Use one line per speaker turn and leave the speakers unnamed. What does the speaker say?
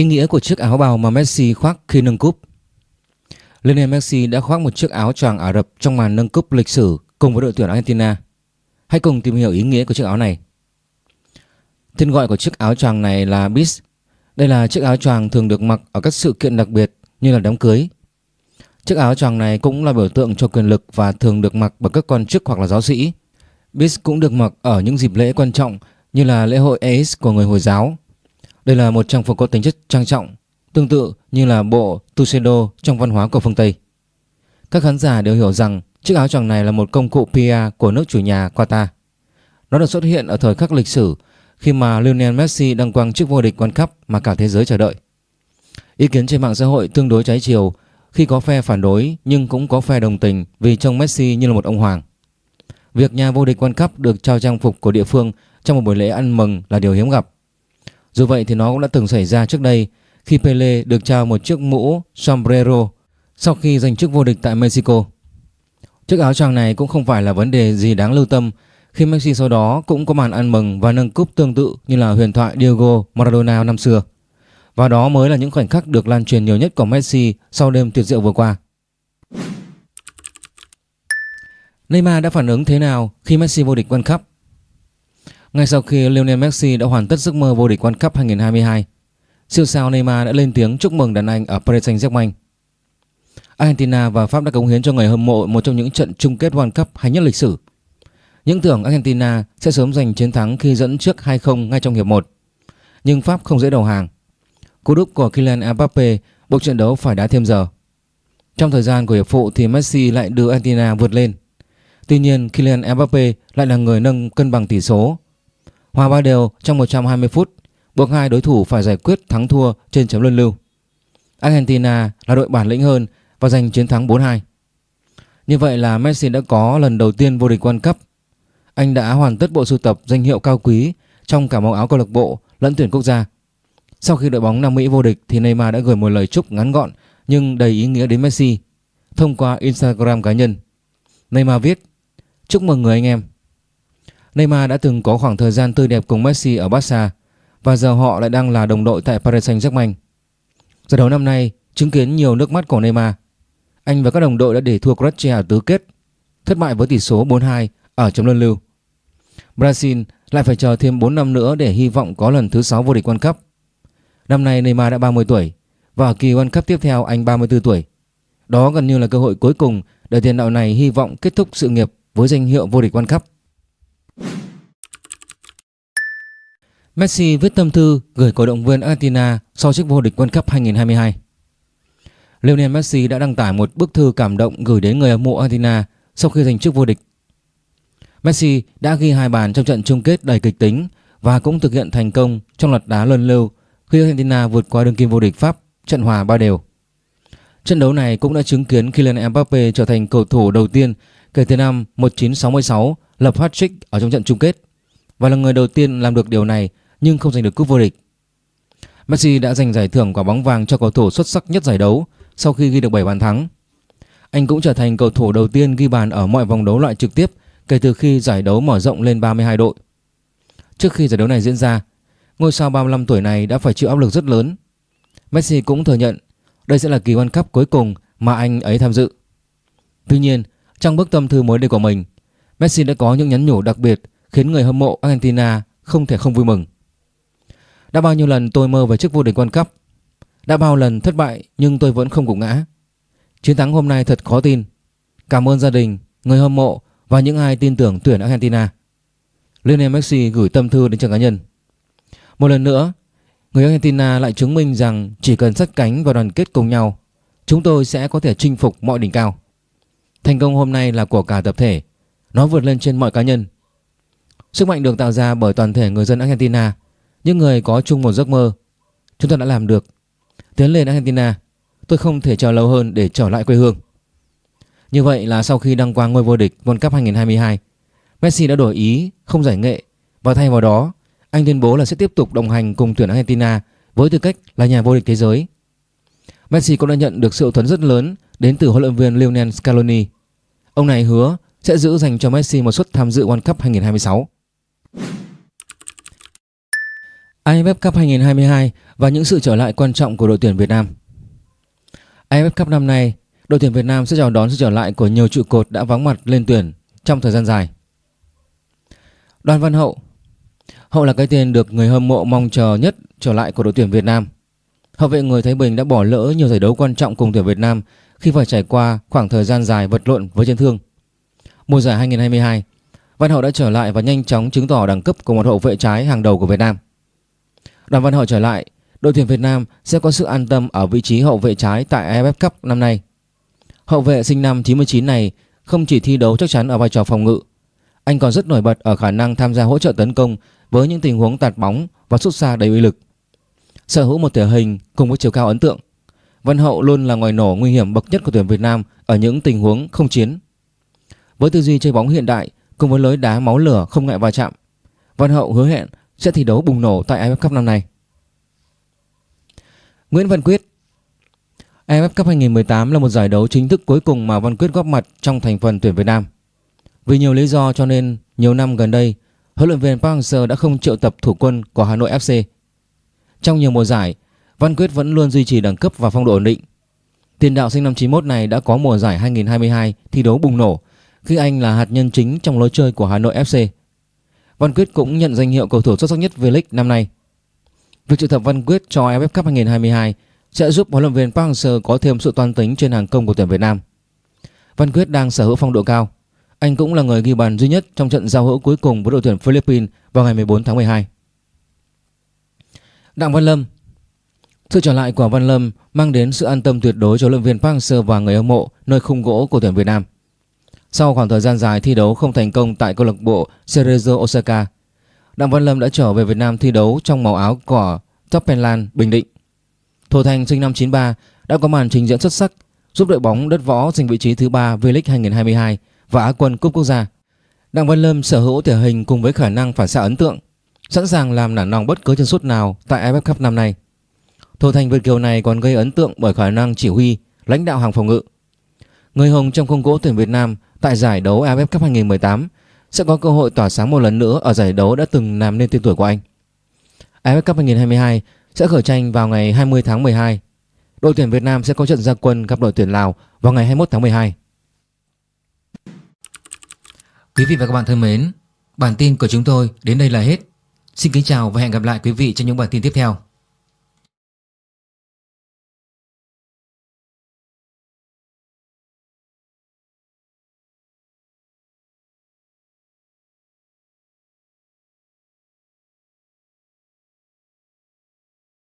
Ý nghĩa của chiếc áo bào mà Messi khoác khi nâng cúp Lionel Messi đã khoác một chiếc áo choàng Ả Rập trong màn nâng cúp lịch sử cùng với đội tuyển Argentina. Hãy cùng tìm hiểu ý nghĩa của chiếc áo này. Tên gọi của chiếc áo choàng này là Bis. Đây là chiếc áo choàng thường được mặc ở các sự kiện đặc biệt như là đám cưới. Chiếc áo choàng này cũng là biểu tượng cho quyền lực và thường được mặc bởi các quan chức hoặc là giáo sĩ. Bis cũng được mặc ở những dịp lễ quan trọng như là lễ hội Eid của người Hồi giáo đây là một trang phục có tính chất trang trọng, tương tự như là bộ tuxedo trong văn hóa của phương Tây. Các khán giả đều hiểu rằng chiếc áo choàng này là một công cụ PR của nước chủ nhà Qatar. Nó được xuất hiện ở thời khắc lịch sử khi mà Lionel Messi đăng quang chức vô địch World Cup mà cả thế giới chờ đợi. Ý kiến trên mạng xã hội tương đối trái chiều khi có phe phản đối nhưng cũng có phe đồng tình vì trông Messi như là một ông hoàng. Việc nhà vô địch World Cup được trao trang phục của địa phương trong một buổi lễ ăn mừng là điều hiếm gặp. Dù vậy thì nó cũng đã từng xảy ra trước đây, khi Pele được trao một chiếc mũ sombrero sau khi giành chức vô địch tại Mexico. Chiếc áo choàng này cũng không phải là vấn đề gì đáng lưu tâm, khi Messi sau đó cũng có màn ăn mừng và nâng cúp tương tự như là huyền thoại Diego Maradona năm xưa. Và đó mới là những khoảnh khắc được lan truyền nhiều nhất của Messi sau đêm tuyệt diệu vừa qua. Neymar đã phản ứng thế nào khi Messi vô địch World Cup? Ngay sau khi Lionel Messi đã hoàn tất giấc mơ vô địch World Cup 2022, siêu sao Neymar đã lên tiếng chúc mừng đàn anh ở Paris Saint-Germain. Argentina và Pháp đã cống hiến cho người hâm mộ một trong những trận chung kết World Cup hay nhất lịch sử. Những tưởng Argentina sẽ sớm giành chiến thắng khi dẫn trước 2-0 ngay trong hiệp 1. Nhưng Pháp không dễ đầu hàng. Cú đúp của Kylian Mbappe buộc trận đấu phải đá thêm giờ. Trong thời gian của hiệp phụ thì Messi lại đưa Argentina vượt lên. Tuy nhiên Kylian Mbappe lại là người nâng cân bằng tỷ số Hòa ba đều trong 120 phút, buộc hai đối thủ phải giải quyết thắng thua trên chấm luân lưu. Argentina là đội bản lĩnh hơn và giành chiến thắng 4-2. Như vậy là Messi đã có lần đầu tiên vô địch World Cup. Anh đã hoàn tất bộ sưu tập danh hiệu cao quý trong cả màu áo câu lạc bộ lẫn tuyển quốc gia. Sau khi đội bóng Nam Mỹ vô địch thì Neymar đã gửi một lời chúc ngắn gọn nhưng đầy ý nghĩa đến Messi thông qua Instagram cá nhân. Neymar viết: "Chúc mừng người anh em. Neymar đã từng có khoảng thời gian tươi đẹp cùng Messi ở Barca và giờ họ lại đang là đồng đội tại Paris Saint-Germain. Giải đấu năm nay chứng kiến nhiều nước mắt của Neymar. Anh và các đồng đội đã để thua Croatia ở tứ kết, thất bại với tỷ số 4-2 ở chấm luân lưu. Brazil lại phải chờ thêm 4 năm nữa để hy vọng có lần thứ 6 vô địch World Cup. Năm nay Neymar đã 30 tuổi và ở kỳ World Cup tiếp theo anh 34 tuổi. Đó gần như là cơ hội cuối cùng để tiền đạo này hy vọng kết thúc sự nghiệp với danh hiệu vô địch World Cup. Messi viết tâm thư gửi cổ động viên Argentina sau chức vô địch World Cup 2022. Lionel Messi đã đăng tải một bức thư cảm động gửi đến người hâm mộ Argentina sau khi giành chức vô địch. Messi đã ghi hai bàn trong trận chung kết đầy kịch tính và cũng thực hiện thành công trong loạt đá luân lưu khi Argentina vượt qua đương kim vô địch Pháp trận hòa ba đều. Trận đấu này cũng đã chứng kiến Kylian Mbappe trở thành cầu thủ đầu tiên kể từ năm 1966 lập hat-trick ở trong trận chung kết và là người đầu tiên làm được điều này nhưng không giành được cúp vô địch. Messi đã giành giải thưởng quả bóng vàng cho cầu thủ xuất sắc nhất giải đấu sau khi ghi được 7 bàn thắng. Anh cũng trở thành cầu thủ đầu tiên ghi bàn ở mọi vòng đấu loại trực tiếp kể từ khi giải đấu mở rộng lên 32 đội. Trước khi giải đấu này diễn ra, ngôi sao 35 tuổi này đã phải chịu áp lực rất lớn. Messi cũng thừa nhận đây sẽ là kỳ World Cup cuối cùng mà anh ấy tham dự. Tuy nhiên, trong bức tâm thư mới đây của mình, Messi đã có những nhắn nhủ đặc biệt khiến người hâm mộ Argentina không thể không vui mừng. Đã bao nhiêu lần tôi mơ về chức vô địch World Cup? Đã bao lần thất bại nhưng tôi vẫn không gục ngã. Chiến thắng hôm nay thật khó tin. Cảm ơn gia đình, người hâm mộ và những ai tin tưởng tuyển Argentina. Lionel Messi gửi tâm thư đến trường cá nhân. Một lần nữa, người Argentina lại chứng minh rằng chỉ cần sắt cánh và đoàn kết cùng nhau Chúng tôi sẽ có thể chinh phục mọi đỉnh cao. Thành công hôm nay là của cả tập thể. Nó vượt lên trên mọi cá nhân. Sức mạnh được tạo ra bởi toàn thể người dân Argentina những người có chung một giấc mơ, Chúng ta đã làm được. Tiến lên Argentina, Tôi không thể chờ lâu hơn để trở lại quê hương. Như vậy là sau khi đăng quang ngôi vô địch World Cup 2022 Messi đã đổi ý không giải nghệ. Và thay vào đó, Anh tuyên bố là sẽ tiếp tục đồng hành cùng tuyển Argentina Với tư cách là nhà vô địch thế giới. Messi cũng đã nhận được sự hậu thuẫn rất lớn Đến từ huấn luyện viên Lionel Scaloni. Ông này hứa sẽ giữ dành cho Messi một suất tham dự World Cup 2026 AFF Cup 2022 và những sự trở lại quan trọng của đội tuyển Việt Nam. AFF Cup năm nay, đội tuyển Việt Nam sẽ chào đón sự trở lại của nhiều trụ cột đã vắng mặt lên tuyển trong thời gian dài. Đoàn Văn Hậu Hậu là cái tên được người hâm mộ mong chờ nhất trở lại của đội tuyển Việt Nam. Hậu vệ người Thái Bình đã bỏ lỡ nhiều giải đấu quan trọng cùng tuyển Việt Nam khi phải trải qua khoảng thời gian dài vật lộn với chấn thương. Mùa giải 2022, Văn Hậu đã trở lại và nhanh chóng chứng tỏ đẳng cấp của một hậu vệ trái hàng đầu của Việt Nam. Đoàn Văn Hậu trở lại, đội tuyển Việt Nam sẽ có sự an tâm ở vị trí hậu vệ trái tại AFF Cup năm nay. Hậu vệ sinh năm 99 này không chỉ thi đấu chắc chắn ở vai trò phòng ngự, anh còn rất nổi bật ở khả năng tham gia hỗ trợ tấn công với những tình huống tạt bóng và sút xa đầy uy lực. Sở hữu một thể hình cùng với chiều cao ấn tượng, Văn Hậu luôn là ngoài nổ nguy hiểm bậc nhất của tuyển Việt Nam ở những tình huống không chiến. Với tư duy chơi bóng hiện đại cùng với lối đá máu lửa không ngại va chạm, Văn Hậu hứa hẹn sẽ thi đấu bùng nổ tại AFF Cup năm nay. Nguyễn Văn Quyết AFF Cup 2018 là một giải đấu chính thức cuối cùng mà Văn Quyết góp mặt trong thành phần tuyển Việt Nam. Vì nhiều lý do cho nên nhiều năm gần đây, huấn luyện viên Park Hang-seo đã không triệu tập thủ quân của Hà Nội FC. Trong nhiều mùa giải, Văn Quyết vẫn luôn duy trì đẳng cấp và phong độ ổn định. Tiền đạo sinh năm 91 này đã có mùa giải 2022 thi đấu bùng nổ khi anh là hạt nhân chính trong lối chơi của Hà Nội FC. Văn Quyết cũng nhận danh hiệu cầu thủ xuất sắc nhất V-League năm nay. Việc triệu tập Văn Quyết cho AFF Cup 2022 sẽ giúp huấn luyện viên Park Hang-seo có thêm sự toan tính trên hàng công của tuyển Việt Nam. Văn Quyết đang sở hữu phong độ cao. Anh cũng là người ghi bàn duy nhất trong trận giao hữu cuối cùng với đội tuyển Philippines vào ngày 14 tháng 12. Đặng Văn Lâm Sự trở lại của Văn Lâm mang đến sự an tâm tuyệt đối cho huấn luyện viên Park Hang-seo và người hâm mộ nơi khung gỗ của tuyển Việt Nam. Sau khoảng thời gian dài thi đấu không thành công tại câu lạc bộ Cerezo Osaka, Đặng Văn Lâm đã trở về Việt Nam thi đấu trong màu áo của Toppenland Bình Định. Thổ Thành sinh năm 93 đã có màn trình diễn xuất sắc giúp đội bóng đất võ giành vị trí thứ ba V-League 2022 và Á quân Cúp Quốc gia. Đặng Văn Lâm sở hữu thể hình cùng với khả năng phản xạ ấn tượng, sẵn sàng làm nản lòng bất cứ chân sút nào tại AFF Cup năm nay. Thổ Thành Việt Kiều này còn gây ấn tượng bởi khả năng chỉ huy, lãnh đạo hàng phòng ngự. Người hùng trong khung gỗ tuyển Việt Nam tại giải đấu AFF Cup 2018 sẽ có cơ hội tỏa sáng một lần nữa ở giải đấu đã từng làm nên tên tuổi của anh. AFF Cup 2022 sẽ khởi tranh vào ngày 20 tháng 12. Đội tuyển Việt Nam sẽ có trận gia quân gặp đội tuyển Lào vào ngày 21 tháng 12. Quý vị và các bạn thân mến, bản tin của chúng tôi đến đây là hết. Xin kính chào và hẹn gặp lại quý vị trong những bản tin tiếp theo.